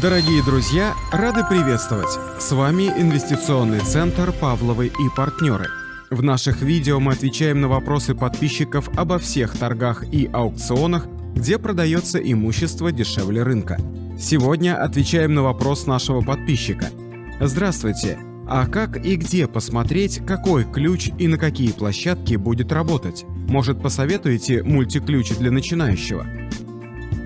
Дорогие друзья, рады приветствовать! С вами инвестиционный центр «Павловы и партнеры». В наших видео мы отвечаем на вопросы подписчиков обо всех торгах и аукционах, где продается имущество дешевле рынка. Сегодня отвечаем на вопрос нашего подписчика. Здравствуйте! А как и где посмотреть, какой ключ и на какие площадки будет работать? Может, посоветуете мультиключ для начинающего?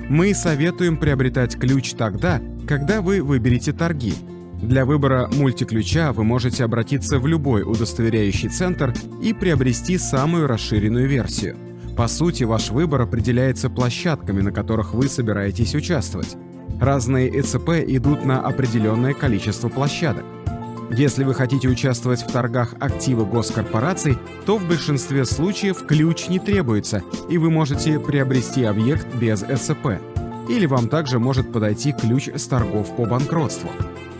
Мы советуем приобретать ключ тогда, когда вы выберете торги. Для выбора мультиключа вы можете обратиться в любой удостоверяющий центр и приобрести самую расширенную версию. По сути, ваш выбор определяется площадками, на которых вы собираетесь участвовать. Разные ЭЦП идут на определенное количество площадок. Если вы хотите участвовать в торгах активы госкорпораций, то в большинстве случаев ключ не требуется, и вы можете приобрести объект без ЭЦП или вам также может подойти ключ с торгов по банкротству.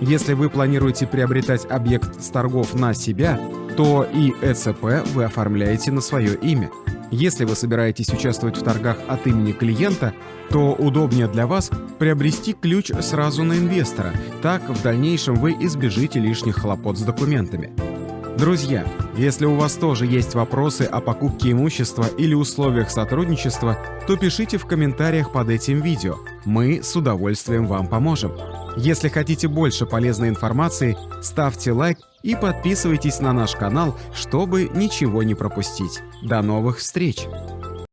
Если вы планируете приобретать объект с торгов на себя, то и ЭЦП вы оформляете на свое имя. Если вы собираетесь участвовать в торгах от имени клиента, то удобнее для вас приобрести ключ сразу на инвестора, так в дальнейшем вы избежите лишних хлопот с документами. Друзья, если у вас тоже есть вопросы о покупке имущества или условиях сотрудничества, то пишите в комментариях под этим видео. Мы с удовольствием вам поможем. Если хотите больше полезной информации, ставьте лайк и подписывайтесь на наш канал, чтобы ничего не пропустить. До новых встреч!